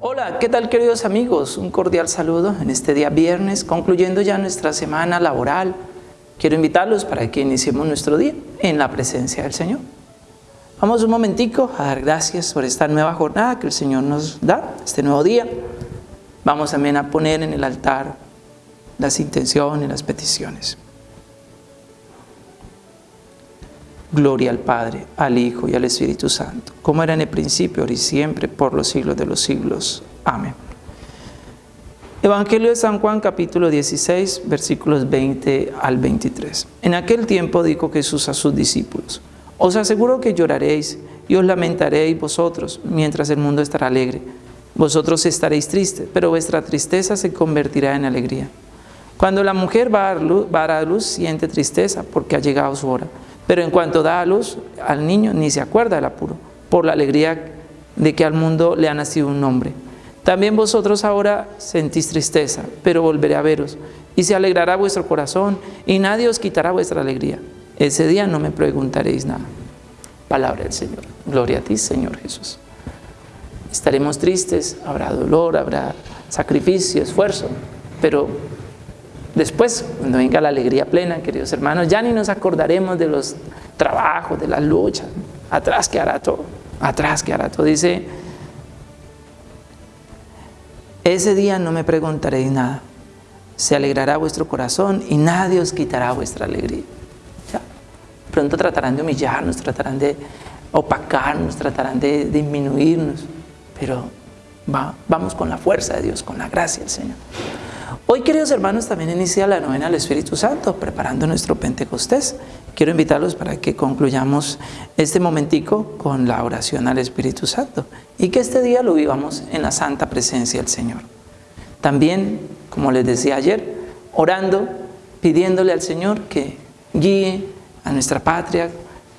Hola, ¿qué tal queridos amigos? Un cordial saludo en este día viernes, concluyendo ya nuestra semana laboral. Quiero invitarlos para que iniciemos nuestro día en la presencia del Señor. Vamos un momentico a dar gracias por esta nueva jornada que el Señor nos da, este nuevo día. Vamos también a poner en el altar las intenciones, las peticiones. Gloria al Padre, al Hijo y al Espíritu Santo, como era en el principio, ahora y siempre, por los siglos de los siglos. Amén. Evangelio de San Juan, capítulo 16, versículos 20 al 23. En aquel tiempo dijo Jesús a sus discípulos, Os aseguro que lloraréis y os lamentaréis vosotros, mientras el mundo estará alegre. Vosotros estaréis tristes, pero vuestra tristeza se convertirá en alegría. Cuando la mujer va a dar a luz, siente tristeza porque ha llegado su hora pero en cuanto da a luz al niño, ni se acuerda del apuro, por la alegría de que al mundo le ha nacido un nombre. También vosotros ahora sentís tristeza, pero volveré a veros, y se alegrará vuestro corazón, y nadie os quitará vuestra alegría. Ese día no me preguntaréis nada. Palabra del Señor. Gloria a ti, Señor Jesús. Estaremos tristes, habrá dolor, habrá sacrificio, esfuerzo, pero Después, cuando venga la alegría plena, queridos hermanos, ya ni nos acordaremos de los trabajos, de las luchas. Atrás quedará todo. Atrás quedará todo. Dice, ese día no me preguntaréis nada. Se alegrará vuestro corazón y nadie os quitará vuestra alegría. Pronto tratarán de humillarnos, tratarán de opacarnos, tratarán de disminuirnos. Pero vamos con la fuerza de Dios, con la gracia del Señor. Hoy, queridos hermanos, también inicia la novena del Espíritu Santo, preparando nuestro Pentecostés. Quiero invitarlos para que concluyamos este momentico con la oración al Espíritu Santo y que este día lo vivamos en la santa presencia del Señor. También, como les decía ayer, orando, pidiéndole al Señor que guíe a nuestra patria,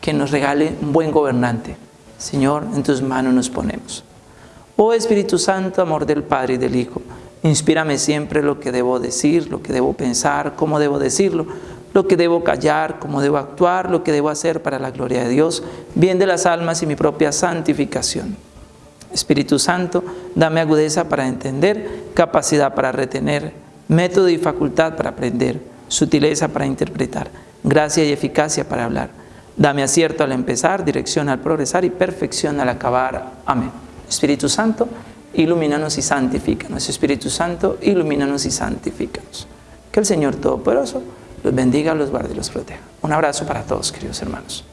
que nos regale un buen gobernante. Señor, en tus manos nos ponemos. Oh Espíritu Santo, amor del Padre y del Hijo, Inspírame siempre lo que debo decir, lo que debo pensar, cómo debo decirlo, lo que debo callar, cómo debo actuar, lo que debo hacer para la gloria de Dios, bien de las almas y mi propia santificación. Espíritu Santo, dame agudeza para entender, capacidad para retener, método y facultad para aprender, sutileza para interpretar, gracia y eficacia para hablar. Dame acierto al empezar, dirección al progresar y perfección al acabar. Amén. Espíritu Santo, ilumínanos y santifícanos. Espíritu Santo, ilumínanos y santifícanos. Que el Señor Todopoderoso los bendiga, los guarde y los proteja. Un abrazo para todos, queridos hermanos.